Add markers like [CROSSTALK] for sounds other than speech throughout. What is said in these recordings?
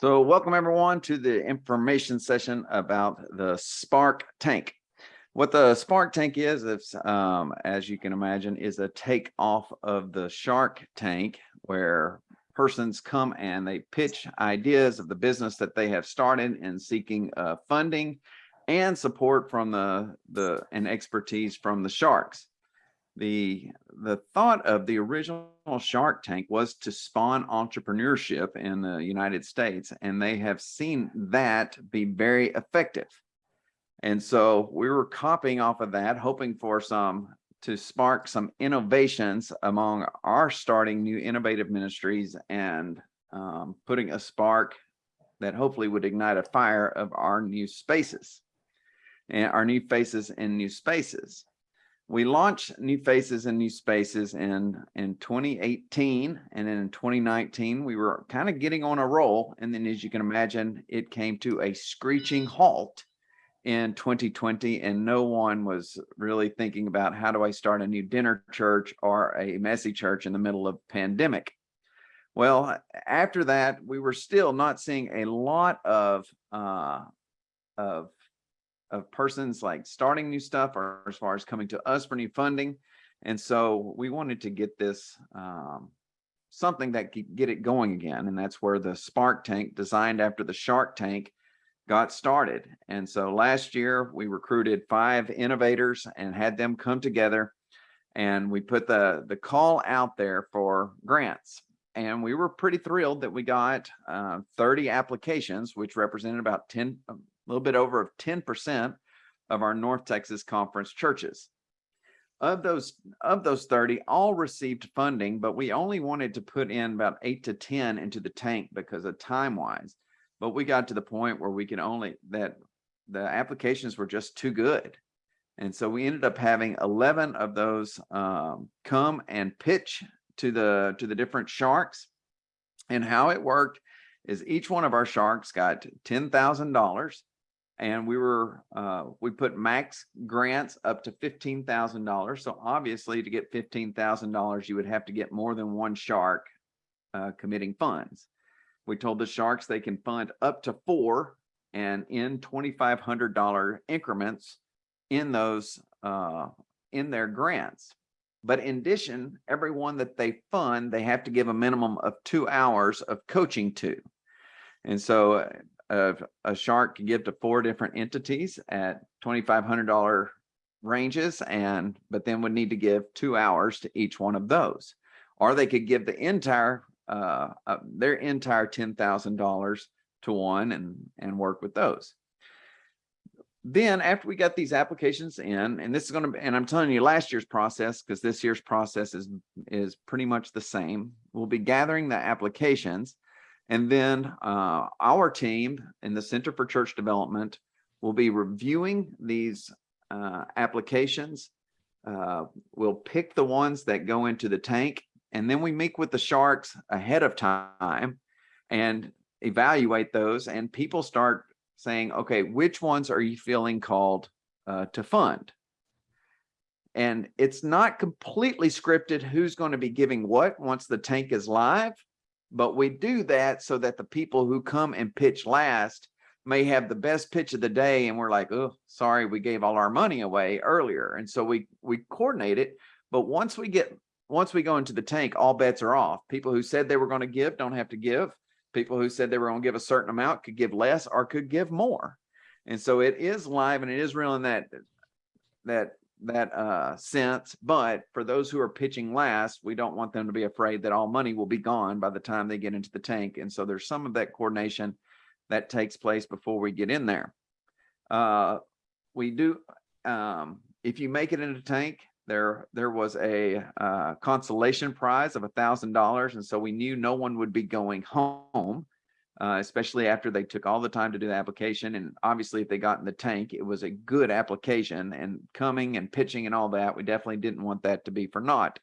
So welcome everyone to the information session about the Spark tank. What the Spark tank is, um, as you can imagine, is a take off of the Shark tank where persons come and they pitch ideas of the business that they have started and seeking uh, funding and support from the, the and expertise from the sharks the the thought of the original shark tank was to spawn entrepreneurship in the united states and they have seen that be very effective. And so we were copying off of that hoping for some to spark some innovations among our starting new innovative ministries and um, putting a spark that hopefully would ignite a fire of our new spaces and our new faces in new spaces we launched new faces and new spaces in in 2018 and then in 2019 we were kind of getting on a roll and then as you can imagine it came to a screeching halt in 2020 and no one was really thinking about how do I start a new dinner church or a messy church in the middle of pandemic. Well, after that, we were still not seeing a lot of uh, of of persons like starting new stuff or as far as coming to us for new funding. And so we wanted to get this um, something that could get it going again. And that's where the Spark Tank designed after the Shark Tank got started. And so last year we recruited five innovators and had them come together and we put the, the call out there for grants. And we were pretty thrilled that we got uh, 30 applications, which represented about 10, little bit over 10% of our North Texas conference churches. Of those, of those 30, all received funding, but we only wanted to put in about eight to 10 into the tank because of time wise. But we got to the point where we could only, that the applications were just too good. And so we ended up having 11 of those um, come and pitch to the to the different sharks. And how it worked is each one of our sharks got $10,000 and we were uh, we put max grants up to fifteen thousand dollars. So obviously, to get fifteen thousand dollars, you would have to get more than one shark uh, committing funds. We told the sharks they can fund up to four, and in twenty five hundred dollar increments in those uh, in their grants. But in addition, everyone that they fund, they have to give a minimum of two hours of coaching to. And so of a shark can give to four different entities at $2,500 ranges and but then would need to give two hours to each one of those. Or they could give the entire uh, uh their entire ten thousand dollars to one and and work with those. Then after we got these applications in and this is going to and i'm telling you last year's process because this year's process is is pretty much the same. We'll be gathering the applications and then uh, our team in the Center for Church Development will be reviewing these uh, applications. Uh, we'll pick the ones that go into the tank, and then we meet with the sharks ahead of time and evaluate those. And people start saying, okay, which ones are you feeling called uh, to fund? And it's not completely scripted who's going to be giving what once the tank is live but we do that so that the people who come and pitch last may have the best pitch of the day and we're like oh sorry we gave all our money away earlier. And so we we coordinate it. But once we get once we go into the tank all bets are off. People who said they were going to give don't have to give. People who said they were going to give a certain amount could give less or could give more. And so it is live and it is real in that that that uh, sense. But for those who are pitching last, we don't want them to be afraid that all money will be gone by the time they get into the tank. And so there's some of that coordination that takes place before we get in there. Uh, we do, um, if you make it into tank, there there was a uh, consolation prize of a thousand dollars, and so we knew no one would be going home uh, especially after they took all the time to do the application. And obviously, if they got in the tank, it was a good application and coming and pitching and all that. We definitely didn't want that to be for naught.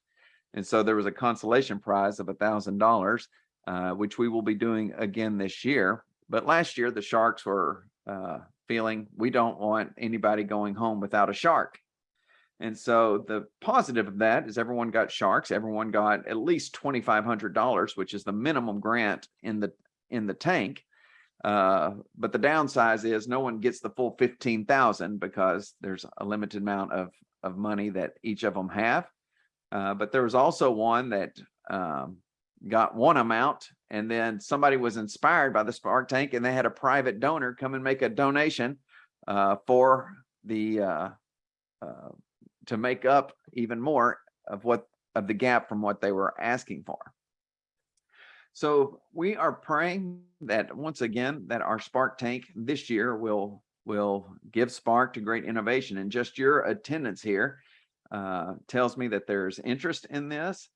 And so there was a consolation prize of a thousand dollars, uh, which we will be doing again this year. But last year, the Sharks were uh, feeling we don't want anybody going home without a shark. And so the positive of that is everyone got sharks. Everyone got at least $2,500, which is the minimum grant in the in the tank. Uh, but the downside is no one gets the full fifteen thousand because there's a limited amount of, of money that each of them have. Uh, but there was also one that, um, got one amount and then somebody was inspired by the Spark Tank and they had a private donor come and make a donation, uh, for the, uh, uh, to make up even more of what, of the gap from what they were asking for. So we are praying that once again, that our Spark tank this year will, will give spark to great innovation and just your attendance here uh, tells me that there's interest in this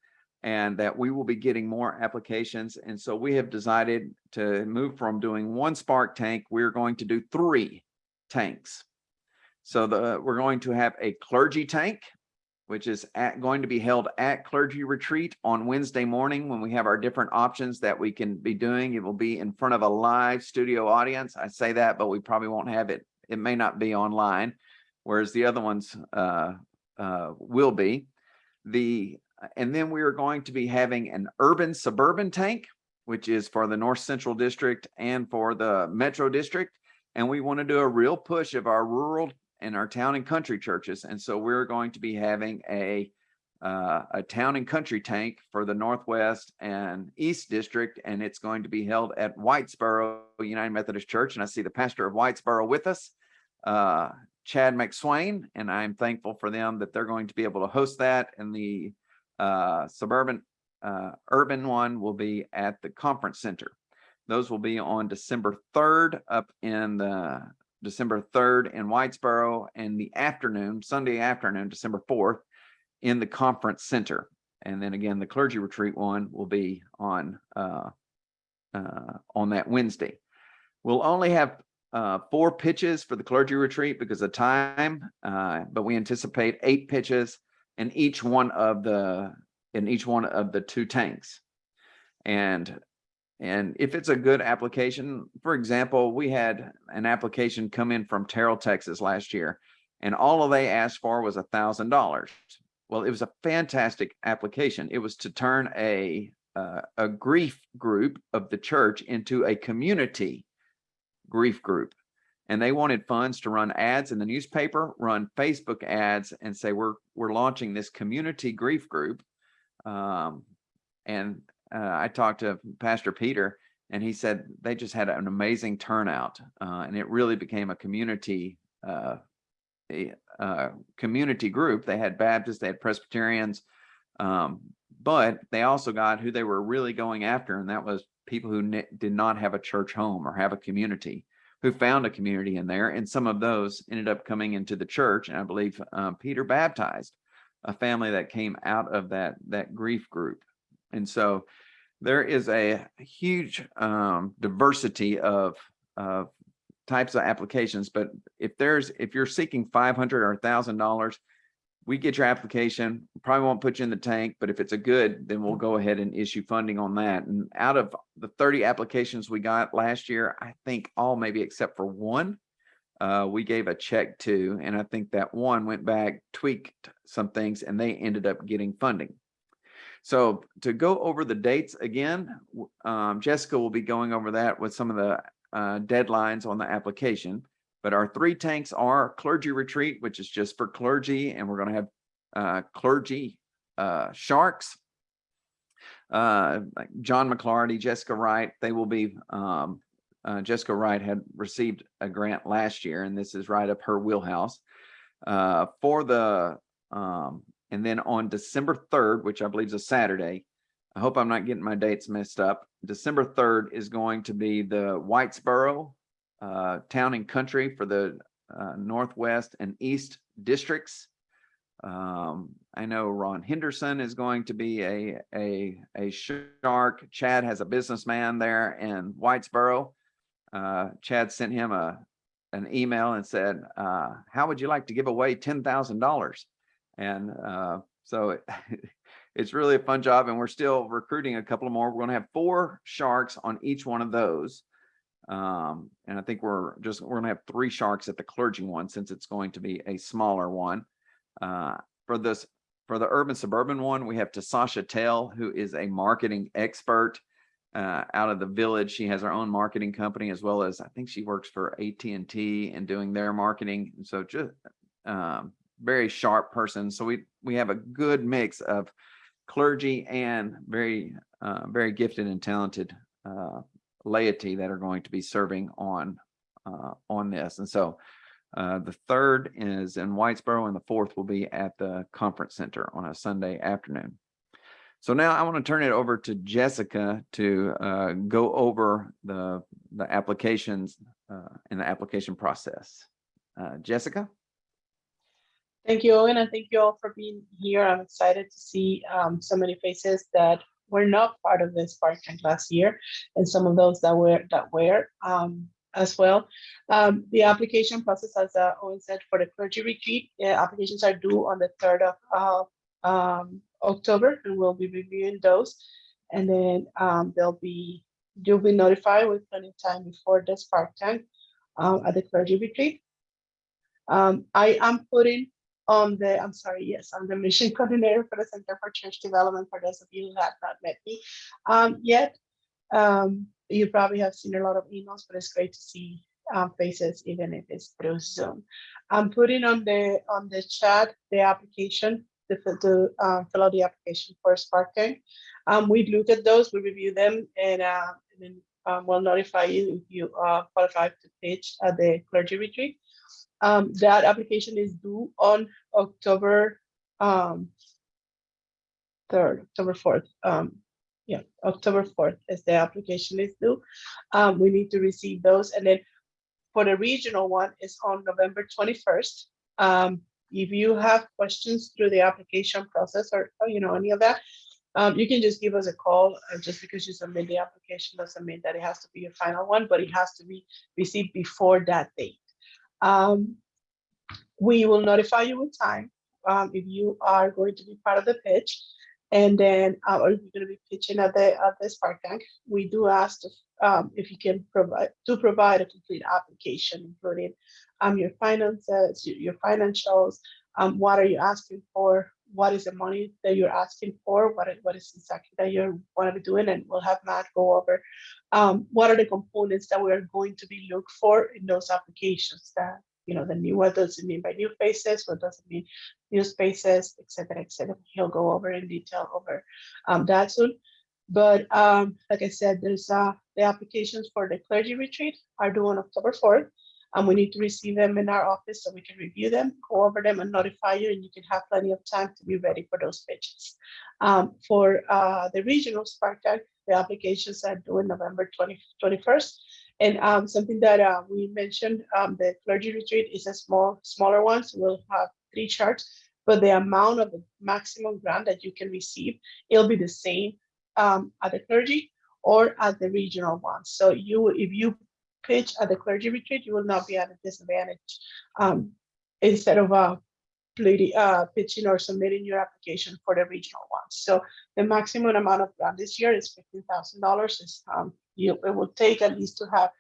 and that we will be getting more applications. And so we have decided to move from doing one Spark tank, we're going to do three tanks. So the, we're going to have a clergy tank, which is at, going to be held at clergy retreat on Wednesday morning when we have our different options that we can be doing. It will be in front of a live studio audience. I say that, but we probably won't have it. It may not be online, whereas the other ones uh, uh, will be. The and then we are going to be having an urban suburban tank, which is for the North Central District and for the Metro District. And we want to do a real push of our rural and our town and country churches. And so we're going to be having a uh, a town and country tank for the Northwest and East District, and it's going to be held at Whitesboro United Methodist Church. And I see the pastor of Whitesboro with us, uh, Chad McSwain, and I'm thankful for them that they're going to be able to host that. And the uh, suburban uh, urban one will be at the conference center. Those will be on December 3rd up in the December 3rd in Whitesboro and the afternoon, Sunday afternoon, December 4th in the conference center. And then again, the clergy retreat one will be on uh, uh, on that Wednesday. We'll only have uh, four pitches for the clergy retreat because of time, uh, but we anticipate eight pitches in each one of the in each one of the two tanks. And and if it's a good application, for example, we had an application come in from Terrell, Texas last year, and all they asked for was a thousand dollars. Well, it was a fantastic application. It was to turn a uh, a grief group of the church into a community grief group. And they wanted funds to run ads in the newspaper, run Facebook ads and say, we're, we're launching this community grief group. Um, and uh, I talked to Pastor Peter and he said they just had an amazing turnout uh, and it really became a community uh, a, uh, community group. They had Baptists, they had Presbyterians, um, but they also got who they were really going after, and that was people who did not have a church home or have a community, who found a community in there, and some of those ended up coming into the church. And I believe um, Peter baptized a family that came out of that that grief group, and so there is a huge um, diversity of of types of applications. But if there's if you're seeking 500 or a thousand dollars, we get your application, probably won't put you in the tank, but if it's a good, then we'll go ahead and issue funding on that. And out of the 30 applications we got last year, I think all maybe except for one, uh, we gave a check to, and I think that one went back, tweaked some things, and they ended up getting funding. So to go over the dates again, um, Jessica will be going over that with some of the uh, deadlines on the application. But our three tanks are clergy retreat, which is just for clergy, and we're going to have uh, clergy uh, sharks. Uh, John McClarty, Jessica Wright, they will be, um, uh, Jessica Wright had received a grant last year, and this is right up her wheelhouse. Uh, for the, um, and then on December 3rd, which I believe is a Saturday, I hope I'm not getting my dates messed up. December 3rd is going to be the Whitesboro uh, Town and Country for the uh, Northwest and East districts. Um, I know Ron Henderson is going to be a, a, a shark. Chad has a businessman there in Whitesboro. Uh, Chad sent him a, an email and said, uh, how would you like to give away $10,000? And uh, so it, [LAUGHS] it's really a fun job and we're still recruiting a couple more. We're to have four sharks on each one of those. Um, and I think we're just, we're gonna have three sharks at the clergy one since it's going to be a smaller one. Uh, for this, for the urban suburban one, we have Tasasha Tell, who is a marketing expert. uh, out of the village. She has her own marketing company as well as I think she works for AT&T and doing their marketing. And so just um, very sharp person. So we we have a good mix of clergy and very uh, very gifted and talented uh, laity that are going to be serving on uh, on this. And so uh, the third is in Whitesboro and the fourth will be at the conference center on a Sunday afternoon. So now I want to turn it over to Jessica to uh, go over the the applications uh, and the application process. Uh, Jessica? Thank you, Owen, and thank you all for being here. I'm excited to see um, so many faces that were not part of this Spark Tank last year, and some of those that were that were um, as well. Um, the application process, as uh, Owen said, for the clergy retreat, uh, applications are due on the 3rd of uh, October, and we'll be reviewing those. And then um, they'll be, you'll be notified with plenty of time before the Spark Tank um, at the clergy retreat. Um, I am putting on the, I'm sorry, yes, I'm the mission [LAUGHS] coordinator for the Center for Church Development, for those of you who have not met me um, yet. Um, you probably have seen a lot of emails, but it's great to see um, faces, even if it's through Zoom. I'm putting on the on the chat the application to, uh, fill out the application for Spark Tank. Um, we look at those, we review them, and, uh, and then um, we'll notify you if you are qualified to pitch at the clergy retreat. Um, that application is due on October um, 3rd, October 4th. Um, yeah, October 4th is the application is due. Um, we need to receive those. And then for the regional one is on November 21st. Um, if you have questions through the application process or, or, you know, any of that, um, you can just give us a call. Uh, just because you submit the application doesn't mean that it has to be your final one, but it has to be received before that date. Um, we will notify you with time um, if you are going to be part of the pitch. And then, uh, or if you're going to be pitching at the at the Spark Tank, we do ask if, um, if you can provide to provide a complete application, including um, your finances, your, your financials, um, what are you asking for, what is the money that you're asking for, what is, what is exactly that you want to be doing, and we'll have Matt go over um, what are the components that we are going to be look for in those applications that you know, the new, what does it mean by new faces? What does it mean new spaces, et cetera, et cetera. He'll go over in detail over um, that soon. But um, like I said, there's uh, the applications for the clergy retreat are due on October 4th. And we need to receive them in our office so we can review them, go over them and notify you, and you can have plenty of time to be ready for those pitches. Um, for uh, the regional Spark Tank, the applications are due in November 20, 21st. And um, something that uh, we mentioned, um, the clergy retreat is a small, smaller one, so we'll have three charts, but the amount of the maximum grant that you can receive, it'll be the same um, at the clergy or at the regional one. So you, if you pitch at the clergy retreat, you will not be at a disadvantage. Um, instead of uh, uh, pitching or submitting your application for the regional ones. So the maximum amount of grant this year is $15,000. Is um, you, it will take at least to have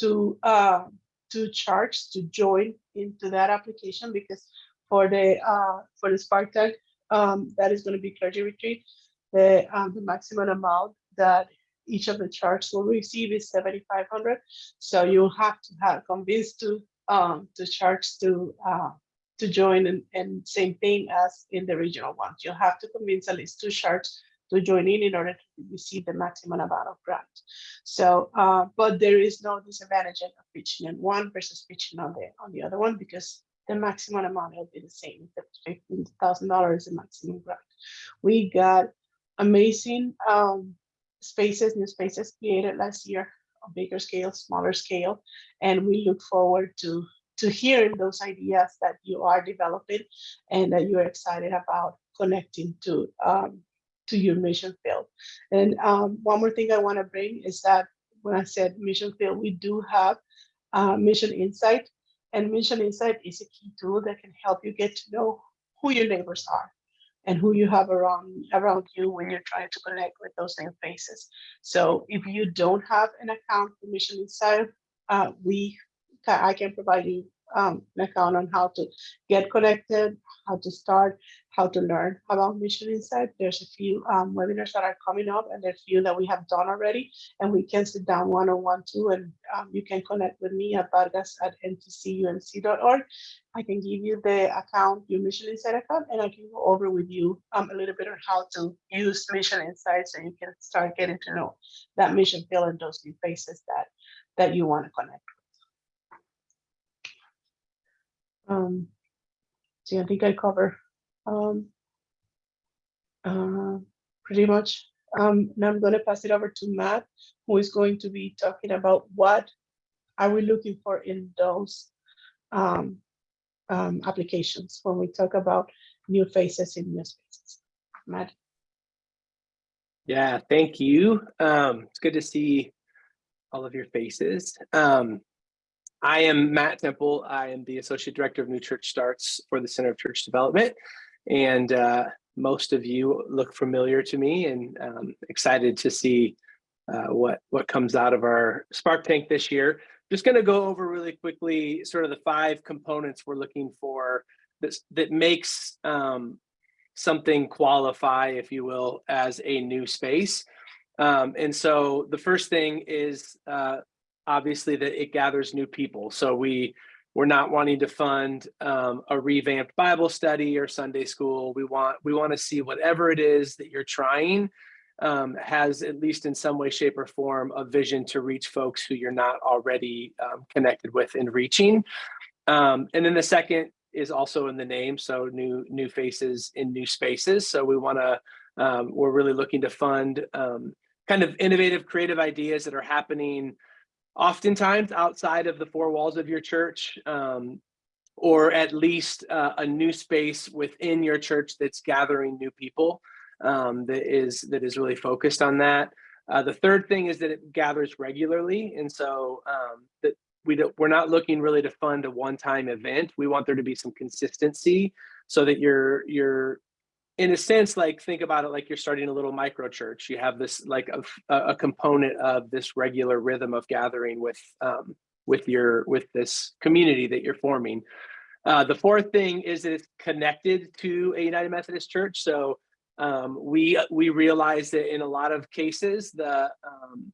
to uh, to to join into that application because for the uh, for the Spark Tank, um, that is going to be clergy retreat. The um, the maximum amount that each of the charts will receive is 7,500. So you'll have to have convinced to um, to charge to uh, to join and, and same thing as in the regional ones. You'll have to convince at least two charts to join in in order to receive the maximum amount of grant. So, uh, but there is no disadvantage of pitching in one versus pitching on the on the other one because the maximum amount will be the same. The Fifteen thousand dollars the maximum grant. We got amazing um, spaces, new spaces created last year on bigger scale, smaller scale, and we look forward to to hearing those ideas that you are developing and that you're excited about connecting to um, to your mission field. And um, one more thing I want to bring is that when I said mission field, we do have uh, MissionInsite, and MissionInsite is a key tool that can help you get to know who your neighbors are and who you have around around you when you're trying to connect with those same faces. So if you don't have an account for MissionInsite, uh, we I can provide you um, account on how to get connected, how to start, how to learn about MissionInsite. There's a few um, webinars that are coming up and there's a few that we have done already. And we can sit down one-on-one too, and um, you can connect with me at vargas at ntcumc.org. I can give you the account, your MissionInsite account, and I can go over with you um, a little bit on how to use MissionInsite so you can start getting to know that mission field and those new faces that that you want to connect. with. Um, so I think I cover um, uh, pretty much. Um, now I'm going to pass it over to Matt, who is going to be talking about what are we looking for in those um, um, applications when we talk about new faces in new spaces. Matt. Yeah, thank you. Um, it's good to see all of your faces. Um, I am Matt Temple. I am the Associate Director of New Church Starts for the Center of Church Development. And uh, most of you look familiar to me and um, excited to see uh, what, what comes out of our Spark Tank this year. Just gonna go over really quickly sort of the five components we're looking for that, that makes um, something qualify, if you will, as a new space. Um, and so the first thing is uh, obviously that it gathers new people. So we we're not wanting to fund um, a revamped Bible study or Sunday school. We want we want to see whatever it is that you're trying um, has at least in some way, shape, or form a vision to reach folks who you're not already um, connected with and reaching. Um, and then the second is also in the name, so new new faces in new spaces. So we want to um, we're really looking to fund um, kind of innovative, creative ideas that are happening oftentimes outside of the four walls of your church, um, or at least uh, a new space within your church that's gathering new people um, that is that is really focused on that. Uh, the third thing is that it gathers regularly, and so um, that we don't, we're not looking really to fund a one-time event. We want there to be some consistency so that you're you're in a sense like think about it like you're starting a little micro church. You have this like a, a component of this regular rhythm of gathering with um, with your with this community that you're forming. Uh, the fourth thing is that it's connected to a United Methodist Church. So um, we we realize that in a lot of cases the um,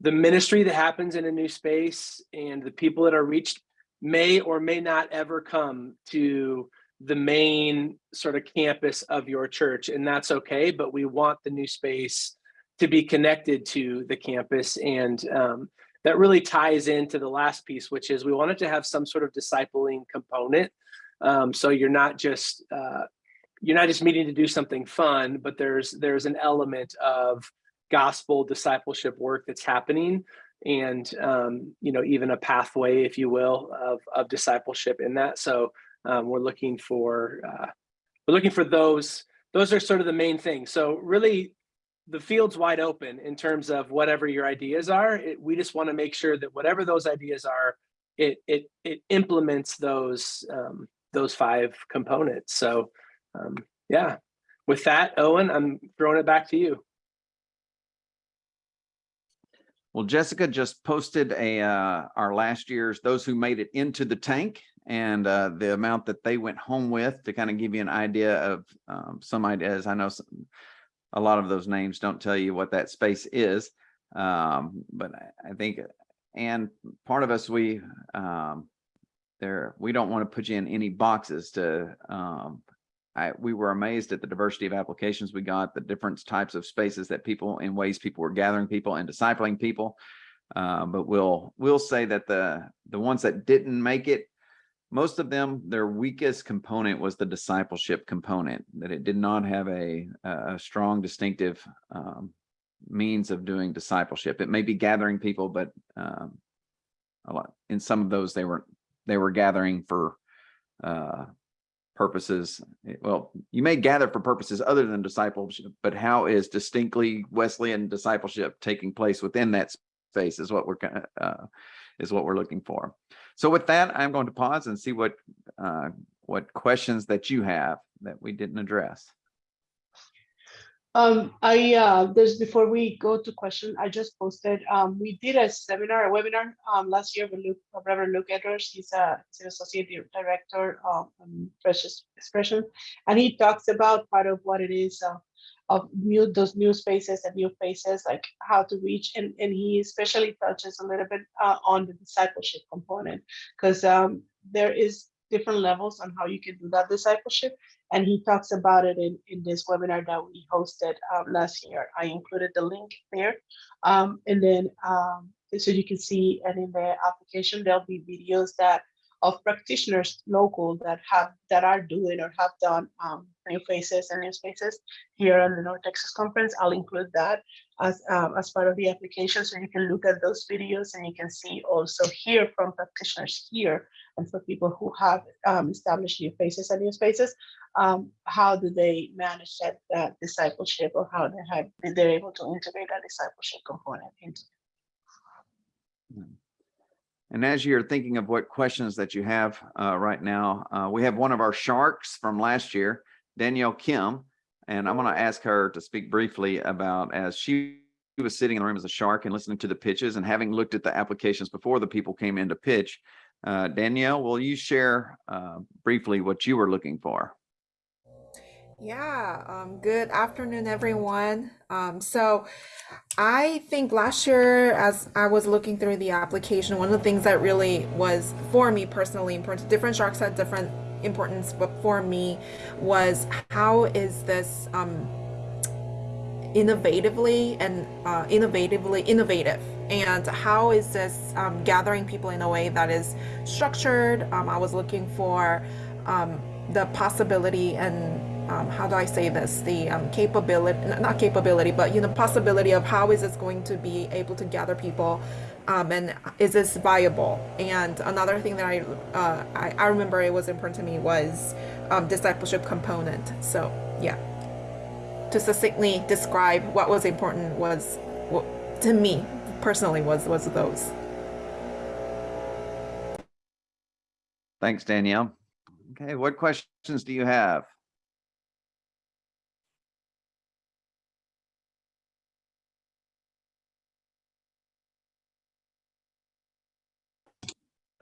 the ministry that happens in a new space and the people that are reached may or may not ever come to the main sort of campus of your church and that's okay but we want the new space to be connected to the campus and um, that really ties into the last piece which is we wanted to have some sort of discipling component. Um, so you're not just uh, you're not just meeting to do something fun but there's there's an element of gospel discipleship work that's happening and um, you know even a pathway if you will of, of discipleship in that. So um, we're looking for uh, we're looking for those those are sort of the main things. So really the field's wide open in terms of whatever your ideas are. It, we just want to make sure that whatever those ideas are it it it implements those um, those five components. So um, yeah. With that owen i'm throwing it back to you. Well, Jessica just posted a, uh, our last year's, those who made it into the tank and, uh, the amount that they went home with to kind of give you an idea of, um, some ideas. I know some, a lot of those names don't tell you what that space is. Um, but I, I think, and part of us, we, um, there, we don't want to put you in any boxes to, um, I, we were amazed at the diversity of applications we got, the different types of spaces that people, in ways people were gathering people and discipling people. Uh, but we'll, we'll say that the, the ones that didn't make it, most of them, their weakest component was the discipleship component, that it did not have a, a strong distinctive um, means of doing discipleship. It may be gathering people, but um, a lot, in some of those, they were, they were gathering for uh, purposes. Well, you may gather for purposes other than discipleship, but how is distinctly Wesleyan discipleship taking place within that space is what we're uh, is what we're looking for. So with that, I'm going to pause and see what, uh, what questions that you have that we didn't address. Um, I, uh, before we go to question, I just posted, um, we did a seminar, a webinar, um, last year with Luke, Reverend Luke Edwards. He's a, he's an associate director, of um, Fresh Expression. And he talks about part of what it is, uh, of new, those new spaces and new faces, like how to reach, and, and he especially touches a little bit, uh, on the discipleship component. Cause, um, there is different levels on how you can do that discipleship. And he talks about it in, in this webinar that we hosted um, last year. I included the link there. Um, and then, um, so you can see, and in the application, there'll be videos that of practitioners local that have, that are doing or have done um, new faces and new spaces here on the North Texas Conference. I'll include that as, um, as part of the application. So you can look at those videos and you can see also hear from practitioners here and for people who have um, established new faces and new spaces, um, how do they manage that, that discipleship or how they have, they're able to integrate that discipleship component into And as you're thinking of what questions that you have uh, right now, uh, we have one of our sharks from last year, Danielle Kim. And I'm going to ask her to speak briefly about as she was sitting in the room as a shark and listening to the pitches and having looked at the applications before the people came in to pitch. Uh, Danielle, will you share uh, briefly what you were looking for? Yeah, um, good afternoon, everyone. Um, so I think last year, as I was looking through the application, one of the things that really was for me personally important, different sharks had different importance, but for me was how is this um, innovatively and uh, innovatively innovative and how is this um, gathering people in a way that is structured um, i was looking for um, the possibility and um, how do i say this the um, capability not capability but you know possibility of how is this going to be able to gather people um, and is this viable and another thing that I, uh, I, I remember it was important to me was discipleship component so yeah to succinctly describe what was important was what to me personally was was those Thanks, Danielle. Okay, what questions do you have?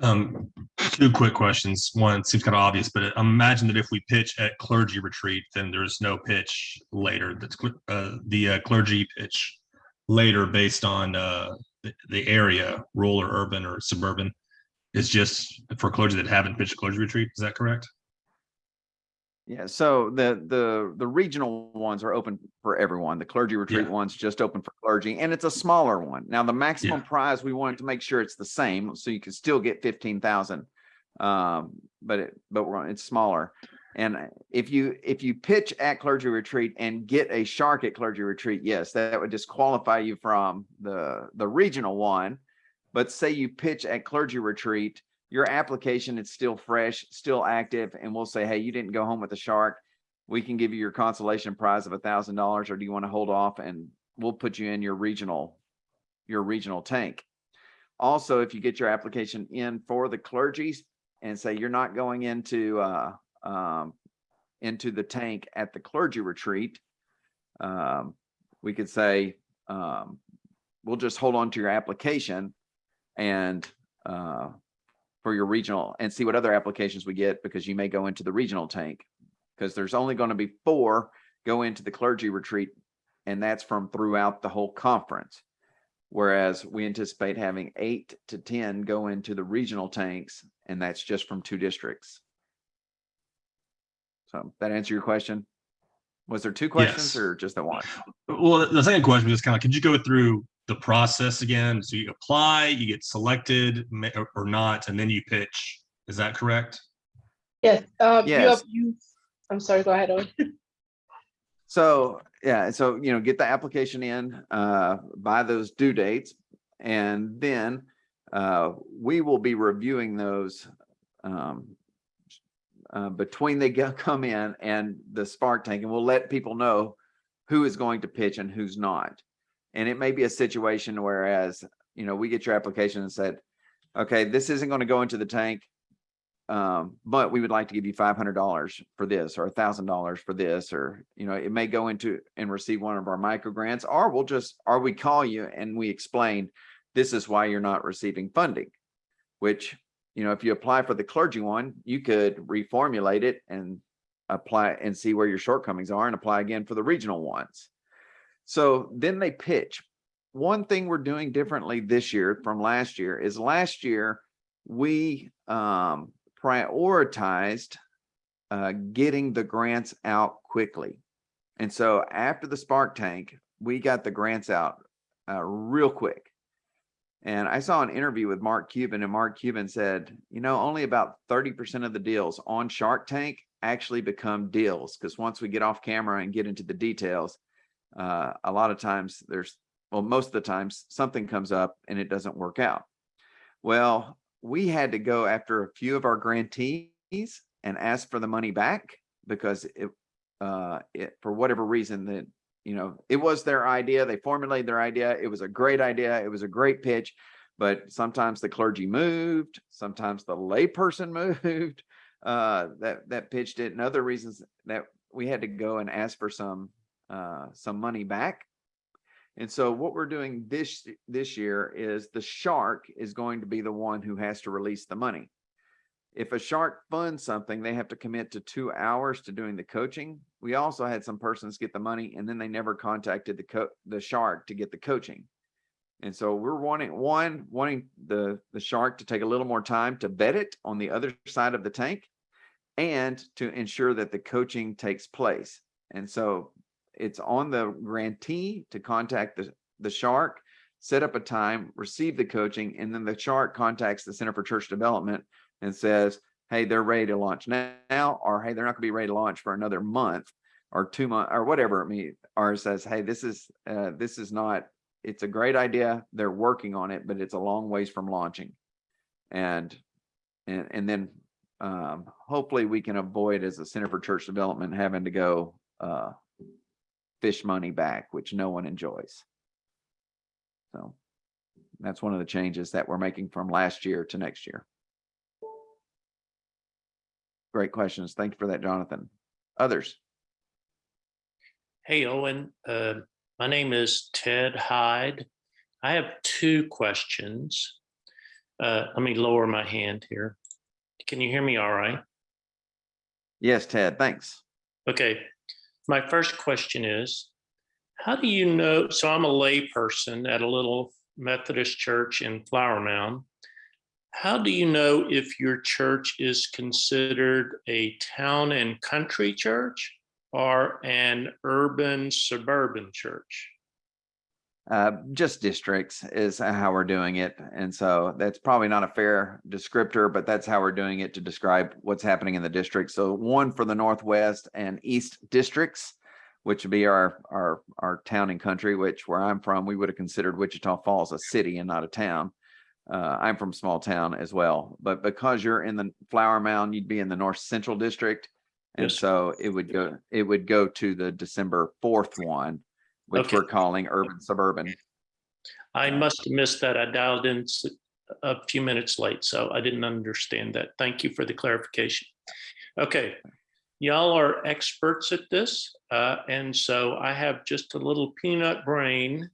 Um, two quick questions. One seems kind of obvious, but imagine that if we pitch at clergy retreat, then there's no pitch later. That's uh, the uh, clergy pitch later based on uh, the, the area, rural or urban or suburban, is just for clergy that haven't pitched clergy retreat. Is that correct? Yeah, so the the the regional ones are open for everyone. The clergy retreat Yeah. one's just open for clergy, and it's a smaller one. Now, the maximum prize we wanted to make sure it's the same, so you can still get fifteen thousand. Um, but it but we're it's smaller. And if you if you pitch at clergy retreat and get a shark at clergy retreat, yes, that would disqualify you from the the regional one. But say you pitch at clergy retreat, your application is still fresh, still active, and we'll say, hey, you didn't go home with a shark. We can give you your consolation prize of a thousand dollars, or do you want to hold off and we'll put you in your regional, your regional tank. Also, if you get your application in for the clergies and say you're not going into uh um into the tank at the clergy retreat, um, we could say um, we'll just hold on to your application and uh for your regional and see what other applications we get because you may go into the regional tank. Because there's only going to be four go into the clergy retreat and that's from throughout the whole conference. Whereas we anticipate having eight to 10 go into the regional tanks and that's just from two districts. So that answer your question? Was there two questions Yes. or just the one? Well, the second question was kind of, could you go through the process again? So you apply, you get selected or- or not, and then you pitch. Is that correct? Yes, uh, you Yes. have, you, I'm sorry, go ahead, Owen. [LAUGHS] So, yeah, so, you know, get the application in, uh, by those due dates. And then, uh, we will be reviewing those, um, uh, between they go, [LAUGHS] come in and the spark tank, and we'll let people know who is going to pitch and who's not. And it may be a situation whereas, you know, we get your application and said, okay, this isn't going to go into the tank. um, but we would like to give you five hundred dollars for this or a thousand dollars for this, or, you know, it may go into and receive one of our micro grants, or we'll just, or we call you and we explain, this is why you're not receiving funding. Which, you know, if you apply for the clergy one, you could reformulate it and apply and see where your shortcomings are and apply again for the regional ones. So then they pitch. One thing we're doing differently this year from last year is last year, we um, prioritized uh, getting the grants out quickly. And so after the Spark Tank, we got the grants out uh, real quick. And I saw an interview with Mark Cuban and Mark Cuban said, you know, only about 30% of the deals on Shark Tank actually become deals. Because once we get off camera and get into the details, uh, a lot of times there's, well, most of the times something comes up and it doesn't work out. Well, we had to go after a few of our grantees and ask for the money back because it, uh, it, for whatever reason that, you know, it was their idea. They formulated their idea. It was a great idea. It was a great pitch, but sometimes the clergy moved, sometimes the layperson [LAUGHS] moved, uh, that, that pitched it and other reasons that we had to go and ask for some, uh, some money back. And so what we're doing this, this year is the shark is going to be the one who has to release the money. If a shark funds something, they have to commit to two hours to doing the coaching. We also had some persons get the money and then they never contacted the co the shark to get the coaching. And so we're wanting one, wanting the, the shark to take a little more time to vet it on the other side of the tank and to ensure that the coaching takes place. And so it's on the grantee to contact the, the shark, set up a time, receive the coaching, and then the shark contacts the Center for Church Development and says, hey, they're ready to launch now, or hey, they're not gonna be ready to launch for another month or two months or whatever it means, or says, hey, this is uh, this is not, it's a great idea. They're working on it, but it's a long ways from launching. And and and then um, hopefully we can avoid as a Center for Church Development having to go uh, fish money back, which no one enjoys. So that's one of the changes that we're making from last year to next year. Great questions. Thank you for that, Jonathan. Others? Hey, Owen, uh, my name is Ted Hyde. I have two questions. Uh, let me lower my hand here. Can you hear me all right? Yes, Ted, thanks. Okay, my first question is, how do you know, so I'm a layperson at a little Methodist church in Flower Mound. How do you know if your church is considered a town and country church or an urban suburban church? Uh, just districts is how we're doing it. And so that's probably not a fair descriptor, but that's how we're doing it to describe what's happening in the district. So one for the Northwest and East districts, which would be our, our, our town and country, which where I'm from, we would have considered Wichita Falls a city and not a town. Uh, I'm from small town as well, but because you're in the Flower Mound, you'd be in the North Central District. And Yes. so it would go, it would go to the December 4th one, which Okay. we're calling urban suburban. I must have missed that. I dialed in a few minutes late, so I didn't understand that. Thank you for the clarification. Okay, y'all are experts at this, uh, and so I have just a little peanut brain.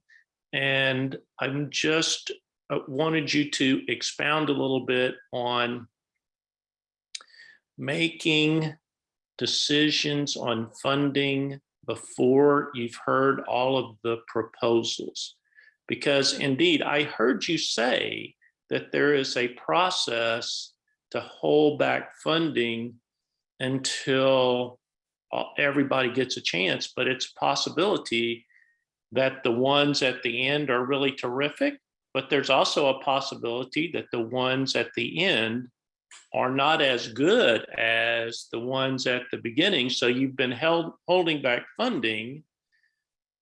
And I'm just uh, wanted you to expound a little bit on making decisions on funding before you've heard all of the proposals. Because indeed, I heard you say that there is a process to hold back funding until uh, everybody gets a chance, but it's a possibility that the ones at the end are really terrific, but there's also a possibility that the ones at the end are not as good as the ones at the beginning. So you've been held, holding back funding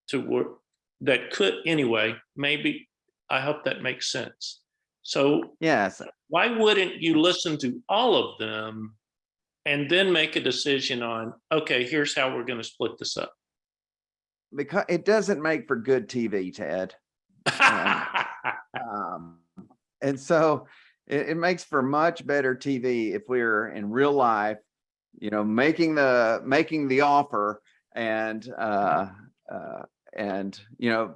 to work, that could, anyway, maybe, I hope that makes sense. So Yes, why wouldn't you listen to all of them and then make a decision on, okay, here's how we're gonna split this up? because it doesn't make for good TV, Ted. [LAUGHS] Um, and so it, it makes for much better TV if we're in real life, you know, making the, making the offer and, uh, uh, and, you know,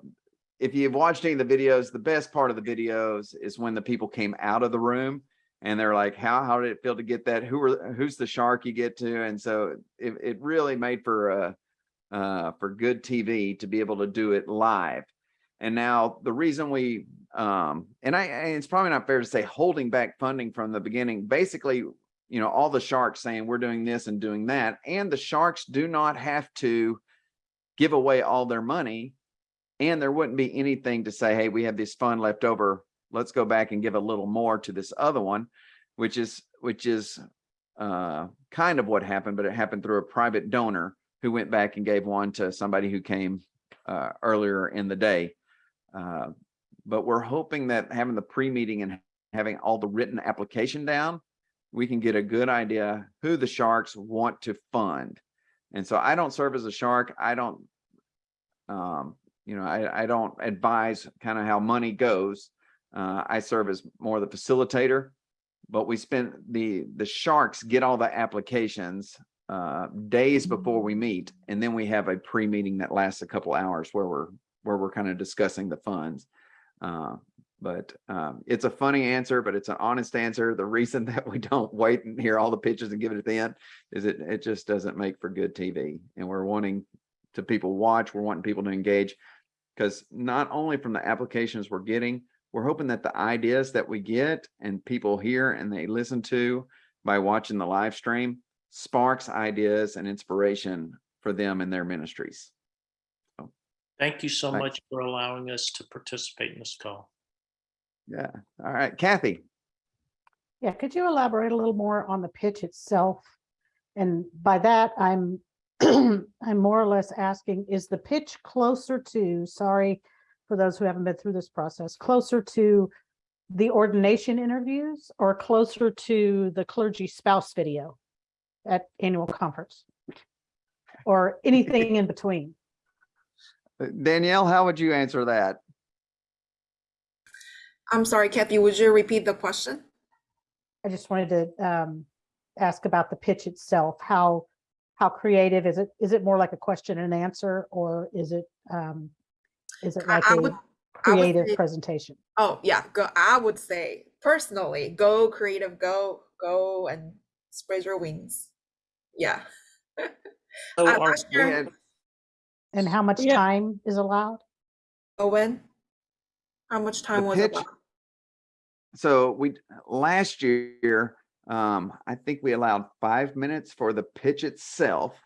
if you've watched any of the videos, the best part of the videos is when the people came out of the room and they're like, how, how did it feel to get that? Who are, who's the shark you get to? And so it, it really made for, uh, uh, for good TV to be able to do it live. And now the reason we, um, and I, it's probably not fair to say holding back funding from the beginning, basically, you know, all the sharks saying we're doing this and doing that, and the sharks do not have to give away all their money. And there wouldn't be anything to say, hey, we have this fund left over. Let's go back and give a little more to this other one, which is, which is uh, kind of what happened, but it happened through a private donor who went back and gave one to somebody who came uh, earlier in the day. Uh, but we're hoping that having the pre-meeting and having all the written application down, we can get a good idea who the sharks want to fund. And so I don't serve as a shark. I don't, um, you know, I, I don't advise kind of how money goes. Uh, I serve as more the facilitator, but we spend the, the sharks get all the applications uh, days before we meet. And then we have a pre-meeting that lasts a couple hours where we're, where we're kind of discussing the funds. Uh, but um, it's a funny answer, but it's an honest answer. The reason [LAUGHS] that we don't wait and hear all the pitches and give it at the end is it, it just doesn't make for good TV. And we're wanting to people watch, we're wanting people to engage because not only from the applications we're getting, we're hoping that the ideas that we get and people hear and they listen to by watching the live stream sparks ideas and inspiration for them in their ministries. Thank you so Thanks. much for allowing us to participate in this call. Yeah. All right, Kathy. Yeah, could you elaborate a little more on the pitch itself? And by that, I'm, [CLEARS THROAT] I'm more or less asking, is the pitch closer to, sorry for those who haven't been through this process, closer to the ordination interviews or closer to the clergy spouse video at annual conference? Or anything in between? Danielle, how would you answer that? I'm sorry, Kathy, would you repeat the question? I just wanted to um, ask about the pitch itself. How how creative is it? Is it more like a question and answer, or is it um, is it like I a would- creative say- presentation? Oh, yeah, go, I would say personally, go creative, go, go and spread your wings. Yeah. [LAUGHS] So I'm are- not sure, had, And how much Yeah. time is allowed? Owen, how much time was it? pitch- so we, last year, um, I think we allowed five minutes for the pitch itself.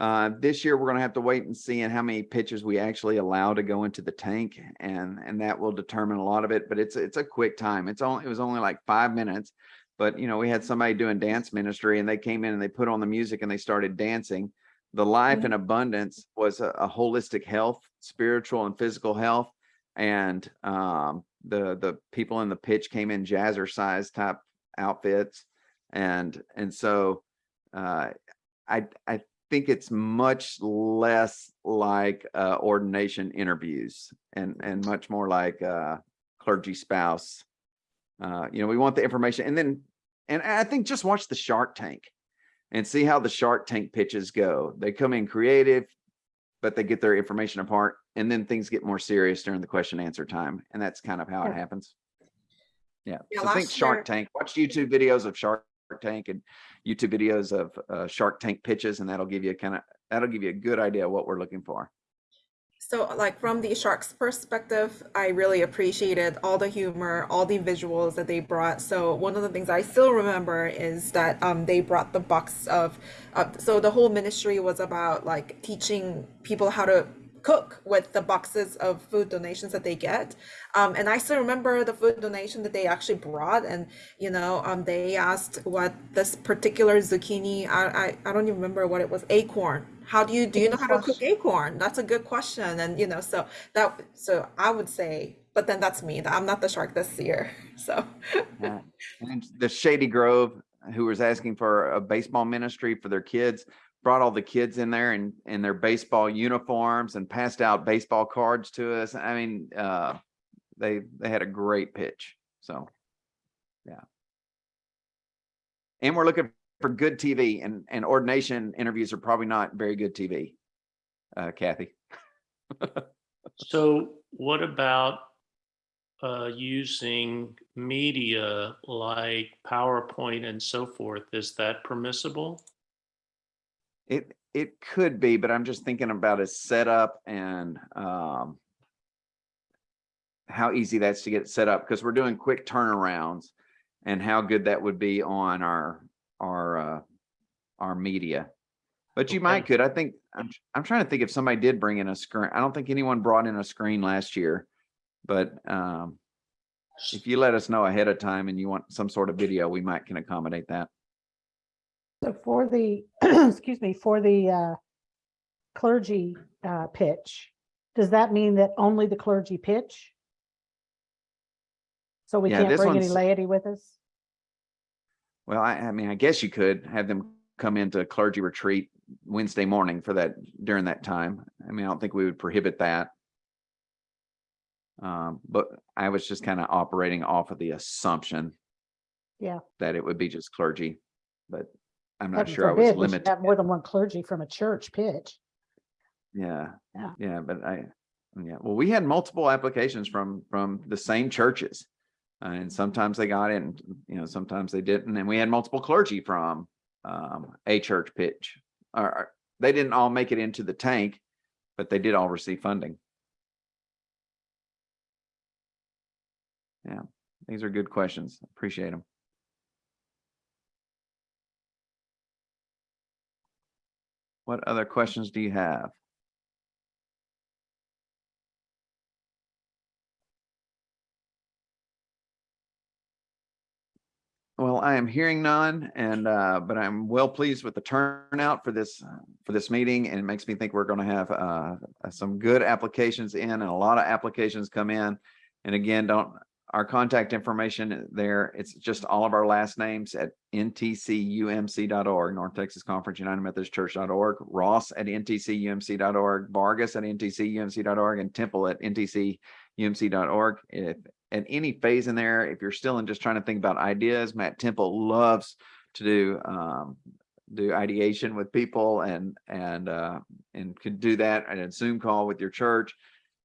Uh, this year, we're gonna have to wait and see and how many pitches we actually allow to go into the tank and, and that will determine a lot of it, but it's, it's a quick time. It's only, it was only like five minutes. But, you know, we had somebody doing dance ministry and they came in and they put on the music and they started dancing. The life in abundance was a, a holistic health, spiritual and physical health. And, um, the, the people in the pitch came in jazzercise type outfits. And, and so, uh, I, I think it's much less like, uh, ordination interviews and, and much more like, uh, clergy spouse. Uh, you know, we want the information and then, and I think just watch the Shark Tank and see how the Shark Tank pitches go. They come in creative, but they get their information apart and then things get more serious during the question answer time. And that's kind of how it happens. Yeah. Yeah, So think Shark year- Tank, watch YouTube videos of Shark Tank and YouTube videos of uh, Shark Tank pitches, and that'll give you kind of, that'll give you a good idea of what we're looking for. So like from the sharks perspective, I really appreciated all the humor, all the visuals that they brought. So one of the things I still remember is that um, they brought the box of, uh, so the whole ministry was about like teaching people how to cook with the boxes of food donations that they get. Um, and I still remember the food donation that they actually brought and, you know, um, they asked what this particular zucchini, I, I, I don't even remember what it was, acorn. How do you, do you know how to cook acorn? That's a good question. And, you know, so that, so I would say, but then that's me, I'm not the shark this year, [LAUGHS] so. Yeah. And the Shady Grove, who was asking for a baseball ministry for their kids, brought all the kids in there and in their baseball uniforms and passed out baseball cards to us. I mean, uh, they they had a great pitch. So Yeah. And we're looking for good TV and, and ordination interviews are probably not very good TV. Uh, Kathy. [LAUGHS] So what about uh, using media like PowerPoint and so forth? Is that permissible? It, it could be, but I'm just thinking about a setup and, um, how easy that's to get set up, because we're doing quick turnarounds and how good that would be on our, our, uh, our media. But you might could, I think, I'm, I'm trying to think if somebody did bring in a screen. I don't think anyone brought in a screen last year. But, um, if you let us know ahead of time and you want some sort of video, we might can accommodate that. So for the, [CLEARS THROAT] excuse me, for the uh, clergy uh, pitch, does that mean that only the clergy pitch? So we Yeah, can't bring any laity with us? Well, I, I mean, I guess you could have them come into a clergy retreat Wednesday morning for that, during that time. I mean, I don't think we would prohibit that. Um, but I was just kind of operating off of the assumption. Yeah. That it would be just clergy, but I'm not Heaven sure I was forbid, we should limited. Have more than one clergy from a church pitch. Yeah, Yeah. yeah, but I, yeah, well, we had multiple applications from, from the same churches. And sometimes they got in, you know, sometimes they didn't, and we had multiple clergy from, um, a church pitch. Or they didn't all make it into the tank, but they did all receive funding. Yeah, these are good questions. Appreciate them. What other questions do you have? Well, I am hearing none and, uh, but I'm well pleased with the turnout for this, uh, for this meeting and it makes me think we're going to have, uh, some good applications in and a lot of applications come in. And again, don't, our contact information there, it's just all of our last names at ntcumc.org, North Texas Conference United Methodist Church.org, Ross at ntcumc.org, Vargas at ntcumc.org, and Temple at ntcumc.org. If at any phase in there, if you're still in just trying to think about ideas, Matt Temple loves to do um, do ideation with people and and uh, and could do that at a Zoom call with your church.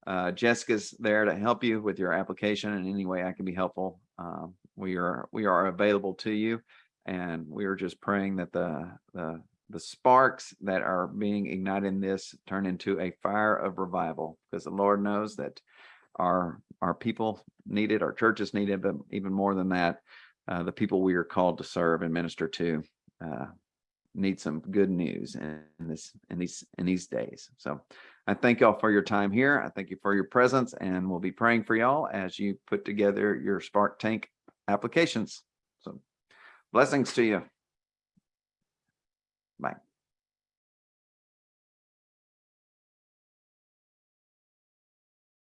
Uh, Jessica's there to help you with your application in any way I can be helpful. Um, we are we are available to you, and we are just praying that the the the sparks that are being ignited in this turn into a fire of revival, because the Lord knows that our our people needed, our churches needed, but even more than that, uh, the people we are called to serve and minister to uh, need some good news in this in these in these days. So I thank y'all for your time here. I thank you for your presence, and we'll be praying for y'all as you put together your Spark Tank applications. So blessings to you.